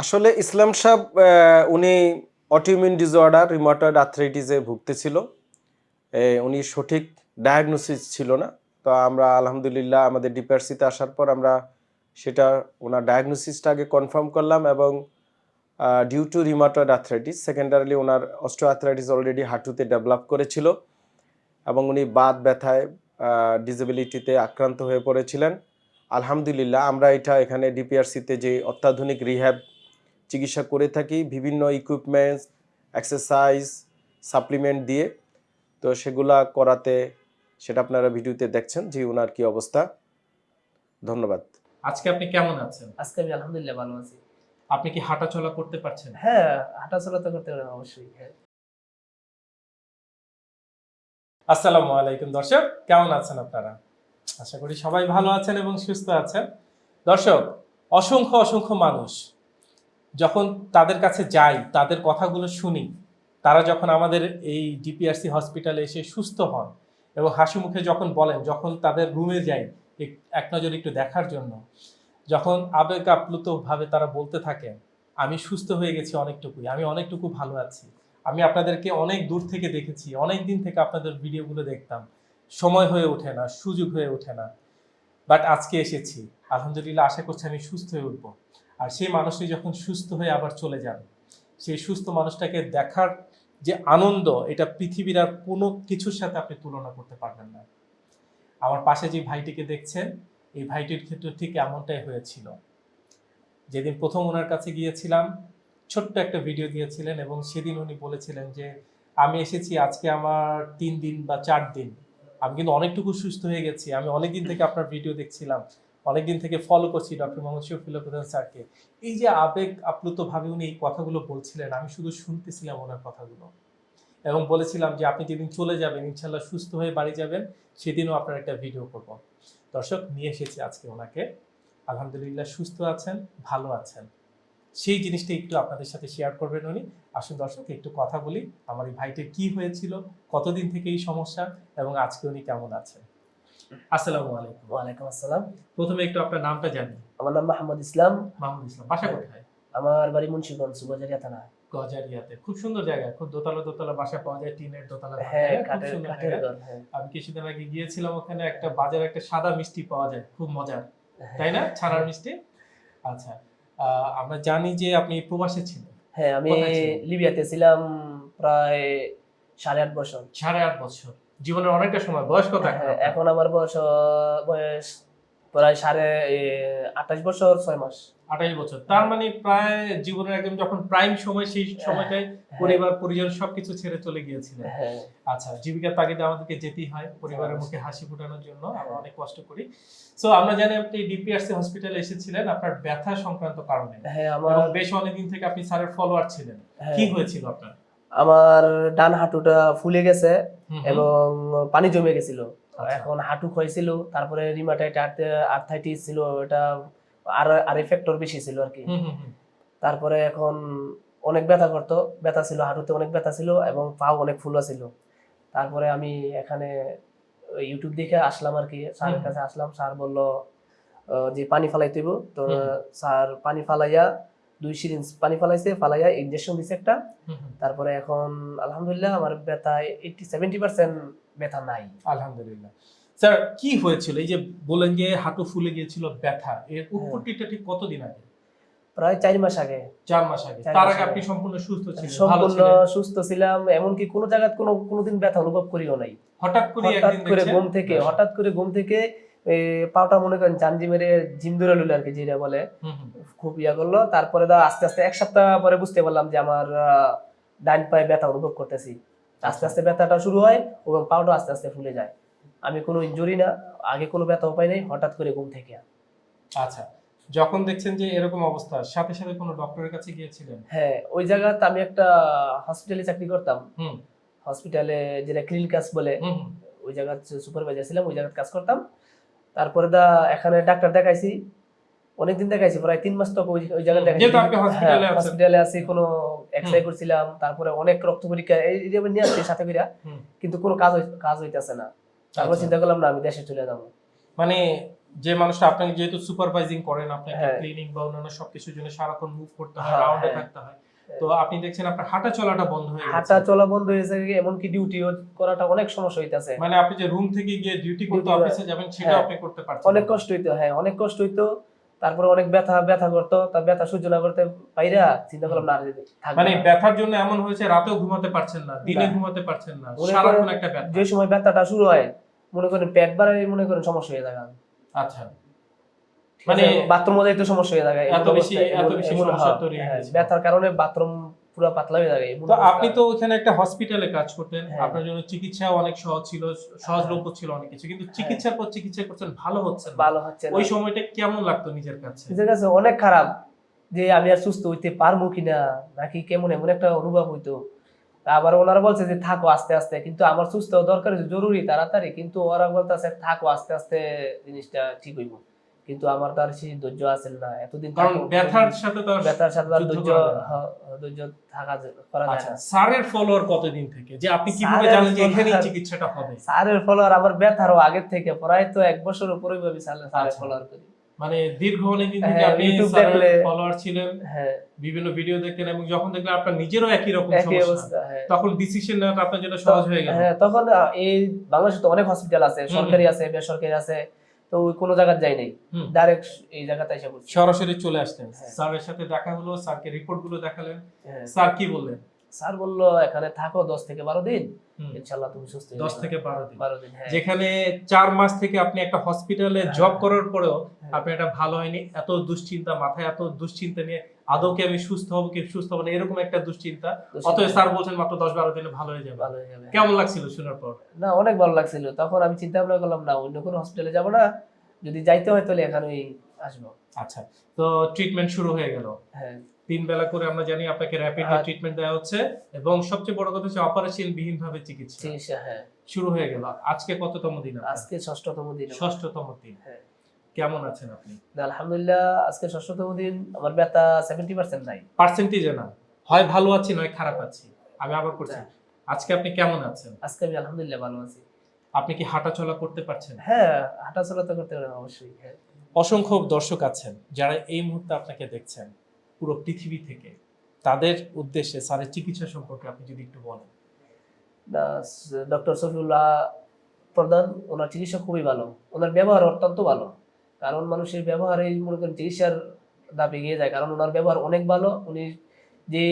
আসলে ইসলাম সাহেব উনি অটিউমিন ডিসঅর্ডার রিমোটয়েড আর্থ্রাইটিসে ভুগতেছিল। উনি সঠিক ডায়াগনোসিস ছিল না। তো আমরা আলহামদুলিল্লাহ আমাদের ডিপিআরসিতে আসার পর আমরা সেটা, ওনার ডায়াগনোসিসটা আগে কনফার্ম করলাম এবং due to rheumatoid arthritis secondarily owner osteo arthritis already হাঁটুতে ডেভেলপ করেছিল এবং উনি বাত ব্যথায় ডিসেবিলিটিতে আক্রান্ত হয়ে পড়েছিলেন। আলহামদুলিল্লাহ আমরা এটা এখানে ডিপিআরসিতে যে অত্যাধুনিক রিহ্যাব চিকিৎসা করে থাকি বিভিন্ন ইকুইপমেন্টস এক্সারসাইজ সাপ্লিমেন্ট দিয়ে। তো সেগুলা করাতে সেটা আপনারা ভিডিওতে দেখছেন যে ওনার কি অবস্থা। ধন্যবাদ। আজকে আপনি কেমন আছেন? আজকে আমি আলহামদুলিল্লাহ ভালো আছি। আপনি কি হাঁটাচলা করতে পারছেন? হ্যাঁ হাঁটাচলা তো করতে পারেন অবশ্যই হ্যাঁ। আসসালামু আলাইকুম দর্শক কেমন আছেন আপনারা? আশা করি সবাই ভালো আছেন এবং সুস্থ আছেন। দর্শক অসংখ্য অসংখ্য মানুষ যখন তাদের কাছে যাই, তাদের কথাগুলো শুনি, তারা যখন আমাদের এই ডিপিআরসি হসপিটালে এসে সুস্থ হন এবং হাসি মুখে যখন বলেন, যখন তাদের রুমে যাই এক- নজর একটু দেখার জন্য, যখন আবেগ আপ্লুতভাবে তারা বলতে থাকেন, আমি সুস্থ হয়ে গেছি অনেকটুকুই, আমি অনেকটুকু ভালো আছি, আমি আপনাদেরকে অনেক দূর থেকে দেখেছি, অনেক দিন থেকে আপনাদের ভিডিওগুলো দেখতাম, সময় হয়ে ওঠে না, সুযোগ হয়ে ওঠে না বাট আজকে এসেছি, আলহামদুলিল্লাহ আশা করছি আমি সুস্থ হয়ে উঠবো। আর সেই মানুষটি যখন সুস্থ হয়ে আবার চলে যান, সেই সুস্থ মানুষটাকে দেখার যে আনন্দ, এটা পৃথিবীর আর কোনো কিছুর সাথে আপনি তুলনা করতে পারবেন না। আমার পাশে যে ভাইটিকে দেখছেন, এই ভাইটির ক্ষেত্রে ঠিক এমনটাই হয়েছিল। যেদিন প্রথম ওনার কাছে গিয়েছিলাম, ছোট্ট একটা ভিডিও দিয়েছিলেন এবং সেদিন উনি বলেছিলেন যে, আমি এসেছি আজকে আমার তিন দিন বা চার দিন। আমি কিন্তু অনেকটুকু সুস্থ হয়ে গেছি। আমি অনেকদিন থেকে আপনার ভিডিও দেখছিলাম। অনেকদিন থেকে ফলো করছি ডক্টর মোহাম্মদ শফিল প্রধান স্যারকে। এই যে আবেগ আপ্লুত ভাবে উনি এই কথাগুলো বলছিলেন, আমি শুধু শুনতেছিলাম ওনার কথাগুলো। এবং বলেছিলাম যে আপনি যেদিন চলে যাবেন ইনশাল্লাহ সুস্থ হয়ে বাড়ি যাবেন, সেদিনও আপনার একটা ভিডিও করব। দর্শক, নিয়ে এসেছি আজকে ওনাকে। আলহামদুলিল্লাহ সুস্থ আছেন, ভালো আছেন। সেই জিনিসটা একটু আপনাদের সাথে শেয়ার করবেন উনি। আসুন দর্শক, একটু কথা বলি, আমার এই ভাইটির কি হয়েছিল, কতদিন থেকে এই সমস্যা, এবং আজকে উনি কেমন আছেন? আসসালামু আলাইকুম। ওয়ালাইকুম আসসালাম। প্রথমে একটু আপনার নামটা জানি আমার নাম মাহমুদ ইসলাম। মাহমুদ ইসলাম বাসা কোথায়? আমার বাড়ি মুন্সিগঞ্জ সুবাজারিয়া থানা। গজারিয়াতে। খুব সুন্দর জায়গা। খুব দোতলা দোতলা বাসা পাওয়া যায় টিনের দোতলা হ্যাঁ খুব সুন্দর জায়গা। হ্যাঁ। আমি কিছুদিন আগে গিয়েছিলাম ওখানে একটা বাজারে একটা সাদা মিষ্টি পাওয়া যায় খুব মজার। হ্যাঁ। তাই না? ছানার মিষ্টি? আচ্ছা আহ, আমরা জানি যে আপনি প্রবাসে ছিলেন। হ্যাঁ আমি লিবিয়াতে ছিলাম প্রায় সাড়ে আট বছর। সাড়ে আট বছর। জীবনের অনেকটা সময় বয়স কত এখন হ্যাঁ, আমার বয়স বয়স প্রায় সাড়ে আঠাশ বছর ছয় মাস। আঠাশ বছর। তার মানে প্রায় জীবনের একদম যখন প্রাইম সময় সেই সময়টায় পরিবার পরিজন সবকিছু ছেড়ে চলে গিয়েছিলেন। হ্যাঁ। আচ্ছা জীবিকার তাগিদে আমাদেরকে যেতেই হয় পরিবারের মুখে হাসি ফোটানোর জন্য আমরা অনেক কষ্ট করি। সো আমরা জানি আপনি ডিপিআরসি হসপিটালে এসেছিলেন আপনার ব্যথা সংক্রান্ত কারণে। হ্যাঁ আমার বেশ অনেকদিন থেকে আপনি স্যারের ফলোয়ার ছিলেন। হ্যাঁ, কি হয়েছিল আপনার? আমার ডান হাঁটুটা ফুলে গেছে। এবং পানি জমে গেছিল আচ্ছা। এখন হাঁটু ক্ষয়ছিল তারপরে রিমাটাইট আর্থাইটিস ছিল ওটা আর আর ফ্যাক্টর বেশি ছিল আর কি। তারপরে এখন অনেক ব্যথা করতো ব্যথা ছিল হাঁটুতে অনেক ব্যথা ছিল এবং পাও অনেক ফুলা ছিল তারপরে আমি এখানে ইউটিউব দেখে আসলাম আর কি স্যারের কাছে আসলাম স্যার বলল যে পানি ফালাই দিব তো স্যার পানি ফালাইয়া দুই সিরিঞ্জ পানি ফালাইছে ফালাইয়া ইনজেকশন দিছে একটা। তারপরে এখন আলহামদুলিল্লাহ আমার ব্যথা এইটি সেভেন্টি পার্সেন্ট ব্যথা নাই। আলহামদুলিল্লাহ। স্যার কি হয়েছিল? এই যে বলেন যে হাঁটু ফুলে গিয়েছিল ব্যথা এর উৎপত্তিটা ঠিক কতদিন আগে? প্রায় চার মাস আগে। চার মাস আগে। তার আগে আগে। আপনি সম্পূর্ণ সুস্থ ছিলেন সম্পূর্ণ সুস্থ ছিলাম এমনকি কোনো জায়গায় কোনো কোনোদিন ব্যথা অনুভব করিও নাই। হঠাৎ করে একদিন ঘুম থেকে হঠাৎ করে ঘুম থেকে পাটা মনে করেন জানজি মেরে জিম ধরে লইল আর কি যেটা বলে। খুব ইয়া করল। তারপরে দা আস্তে আস্তে এক সপ্তাহ পরে বুঝতে পারলাম যে আমার ডাইন পায়ে ব্যথা অনুভব করতেছি। আস্তে আস্তে ব্যথাটা শুরু হয় এবং পাউটা আস্তে আস্তে ফুলে যায়। আমি কোনো ইনজুরি না আগে কোনো ব্যথা উপায় নেই হঠাৎ করে ঘুম থেকে। আচ্ছা। যখন দেখছেন যে এরকম অবস্থা সাথে সাথে কোনো ডক্টরের কাছে গিয়েছিলেন? হ্যাঁ ওই জায়গাতে আমি একটা হসপিটালে চাকরি করতাম। হুম। হসপিটালে যেটা ক্লিনিকাস বলে হুম হুম। ওই জায়গায় সুপারভাইজার ছিলাম ওই জায়গায় কাজ করতাম। তারপরে দা এখানে ডাক্তার দেখাইছি অনেকদিন দেখাইছি প্রায় তিন মাস তো ওই জায়গায় দেখাইছি। হসপিটালে আছি কোনো এক্সরে করছিলাম তারপরে অনেক রক্ত পরীক্ষা এই যে নিয়ে আসছি সাথে করে কিন্তু কোনো কাজ কাজ হইতেছে না তারপর আচ্ছা। চিন্তা করলাম না আমি দেশে চলে যাব মানে যে মানুষটা আপনাকে যেহেতু সুপারভাইজিং করেন আপনাকে হ্যাঁ। ক্লিনিং বা অন্যান্য সবকিছুর জন্য সারাক্ষণ মুভ করতে হয় হ্যাঁ, রাউন্ডে হ্যাঁ। থাকতে হয় তো আপনি দেখছেন আপনার হাঁটা চলাটা বন্ধ হয়ে গেছে। হাঁটা চলা বন্ধ হয়েছে এমনকি ডিউটি করাটা অনেক সমস্যা হইতাছে। মানে আপনি যে রুম থেকে গিয়ে ডিউটি করতে অফিসে যাবেন সেটা হ্যাঁ। আপনি করতে পারছেন অনেক কষ্ট হইতো হ্যাঁ অনেক কষ্ট হইতো। তারপরে অনেক ব্যথা ব্যথা করতো। তার ব্যথা সহ্য না করতে পাইরা চিন্তা করলাম না মানে। ব্যথার জন্য এমন হয়েছে রাতেও ঘুমাতে পারছেন না দিনে ঘুমাতে পারছেন না সারাক্ষণ একটা ব্যথা। যে সময় ব্যথাটা শুরু হয় মনে করেন পেট বাড়াই মনে করেন সমস্যা হয়ে যায় আচ্ছা। মানে মানে- বাথরুম যাইতে সমস্যা হয়ে যায় এত বেশি- এত বেশি সমস্যা তৈরি হয়ে ব্যথার কারণে বাথরুম পুরো পাতলা হয়ে এমন তো আপনি তো ওখানে একটা হসপিটালে কাজ করতেন হ্যাঁ। আপনার জন্য চিকিৎসাও অনেক সহজ ছিল সহজলভ্য ছিল অনেক কিছু কিন্তু চিকিৎসার পর চিকিৎসা করছেন ভালো হচ্ছে ভালো হচ্ছে ওই সময়টা কেমন লাগতো নিজের কাছে? নিজের কাছে অনেক খারাপ যে আমি আর সুস্থ হইতে পারব কিনা নাকি কেমন এমন একটা অনুভব হইতো। আবার ওনারা বলছে যে থাকো আস্তে আস্তে। কিন্তু আমার সুস্থ দরকার জরুরি তাড়াতাড়ি। কিন্তু ওরা বলতেছে থাকো আস্তে আস্তে জিনিসটা ঠিক হইব। কিন্তু আমার তো আর সেই ধৈর্য আছে না। এতদিন কারণ ব্যথার সাথে তো ব্যথার সাথে যুদ্ধ ধৈর্য ধৈর্য থাকা করা যায় আচ্ছা না স্যারের ফলোয়ার কতদিন থেকে? যে আপনি কীভাবে জানেন যে এখানেই চিকিৎসাটা হবে? স্যারের ফলোয়ার আমার ব্যথারও আগের থেকে প্রায় তো এক বছর উপরে স্যারের আচ্ছা। ফলোয়ার করি। মানে দীর্ঘ অনেকদিন থেকে হ্যাঁ, আপনি ফলোয়ার ছিলেন। হ্যাঁ। বিভিন্ন ভিডিও দেখতেন এবং যখন দেখলেন আপনার নিজেরও একই রকম সমস্যা হ্যাঁ। তখন ডিসিশন নেওয়াটা আপনার জন্য সহজ হয়ে গেল। হ্যাঁ তখন এই বাংলাদেশে তো অনেক হসপিটাল আছে সরকারি আছে বেসরকারি আছে। তো ওই কোনো জায়গায় যাই নাই হুম। ডাইরেক্ট এই জায়গাতে এসে পড়ছি সরাসরি চলে আসতেন হ্যাঁ। স্যারের সাথে দেখা হলো স্যারকে রিপোর্টগুলো দেখালেন হ্যাঁ। স্যার কি বললেন স্যার বলল এখানে থাকো দশ থেকে বারো দিন হুম, ইনশাল্লাহ তুমি সুস্থ হয়ে দশ যাবে। থেকে বারো দিন। বারো দিন হ্যাঁ। যেখানে চার মাস থেকে আপনি একটা হসপিটালে হ্যাঁ। জব করার পরেও হ্যাঁ। আপনি এটা ভালো হয়নি এত দুশ্চিন্তা মাথায় এত দুশ্চিন্তা নিয়ে আদৌ কি আমি সুস্থ হব কি সুস্থ হব না এরকম একটা দুশ্চিন্তা। অতএব স্যার বলছেন মাত্র দশ বারো দিনে ভালো হয়ে যাবে। ভালো হয়ে যাবে কেমন লাগছিল শোনার পর? না অনেক ভালো লাগছিল। তখন আমি চিন্তা ভাবনা করলাম না অন্য কোনো হসপিটালে যাব না। যদি যাইতে হয় তাহলে এখানেই আসব। আচ্ছা তো ট্রিটমেন্ট শুরু হয়ে গেল। হ্যাঁ। তিন বেলা করে আমরা জানি আপনাকে র্যাপিড হ্যাঁ। ট্রিটমেন্ট দেওয়া হচ্ছে এবং সবচেয়ে বড় কথা হচ্ছে অপারেশন বিহীন ভাবে চিকিৎসা। চিকিৎসা হ্যাঁ। শুরু হয়ে গেল। আজকে কততম দিন? আজকে ষষ্ঠতম দিন। ষষ্ঠতম দিন। হ্যাঁ। কেমন আছেন আপনি? আলহামদুলিল্লাহ আজকে ষষ্ঠতম দিন আমার ব্যথা সেভেন্টি পার্সেন্ট নাই। পার্সেন্টেজে না। হয় ভালো আছি নয় খারাপ আছি। আমি আবার করছি। আজকে আপনি কেমন আছেন? আজকে আমি আলহামদুলিল্লাহ ভালো আছি। আপনি কি হাঁটা চলা করতে পারছেন? হ্যাঁ হাঁটাচলা তো করতে পারেন অবশ্যই হ্যাঁ। অসংখ্য দর্শক আছেন যারা এই মুহূর্তে আপনাকে দেখছেন। পুরো পৃথিবী থেকে। তাদের উদ্দেশ্যে স্যারের চিকিৎসা সম্পর্কে আপনি যদি একটু বলেন। ডক্টর সফিউল্লাহ প্রধান, ওনার চিকিৎসা খুবই ভালো। ওনার ব্যবহার অত্যন্ত ভালো। কারণ মানুষের ব্যবহারেই মনে করেন চিকিৎসার দাবি গিয়ে যায়। কারণ ওনার ব্যবহার অনেক ভালো। উনি যে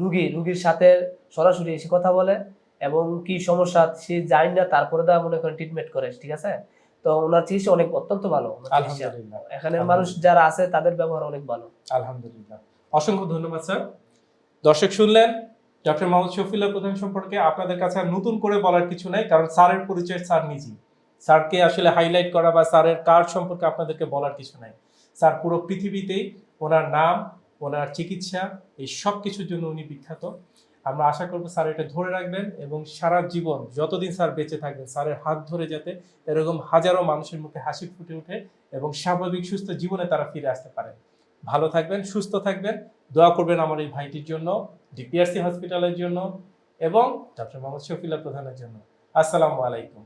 রুগী, রুগীর সাথে সরাসরি এসে কথা বলে এবং কি সমস্যা, সে যায় না, তারপরে দা মনে করেন ট্রিটমেন্ট করে, ঠিক আছে? তো ওনার চিকিৎসা অনেক অত্যন্ত ভালো আলহামদুলিল্লাহ। এখানে মানুষ যারা আছে তাদের ব্যবহার অনেক ভালো। আলহামদুলিল্লাহ। অসংখ্য ধন্যবাদ স্যার। দর্শক শুনলেন ডক্টর মোহাম্মদ শফিউল্লাহ প্রধান সম্পর্কে আপনাদের কাছে আর নতুন করে বলার কিছু নাই কারণ স্যারের পরিচয় স্যার নিজেই। স্যারকে আসলে হাইলাইট করা বা স্যারের কার্ড সম্পর্কে আপনাদেরকে বলার কিছু নাই। স্যার পুরো পৃথিবীতেই ওনার নাম ওনার চিকিৎসা এই সব কিছুর জন্য উনি বিখ্যাত। আমরা আশা করব স্যার এটা ধরে রাখবেন এবং সারা জীবন, যতদিন স্যার বেঁচে থাকবেন, স্যারের হাত ধরে যাতে এরকম হাজারো মানুষের মুখে হাসি ফুটে ওঠে এবং স্বাভাবিক সুস্থ জীবনে তারা ফিরে আসতে পারে। ভালো থাকবেন, সুস্থ থাকবেন, দোয়া করবেন আমার এই ভাইটির জন্য, ডিপিআরসি হসপিটালের জন্য এবং ডক্টর মোহাম্মদ শফিলা প্রধানের জন্য। আসসালামু আলাইকুম।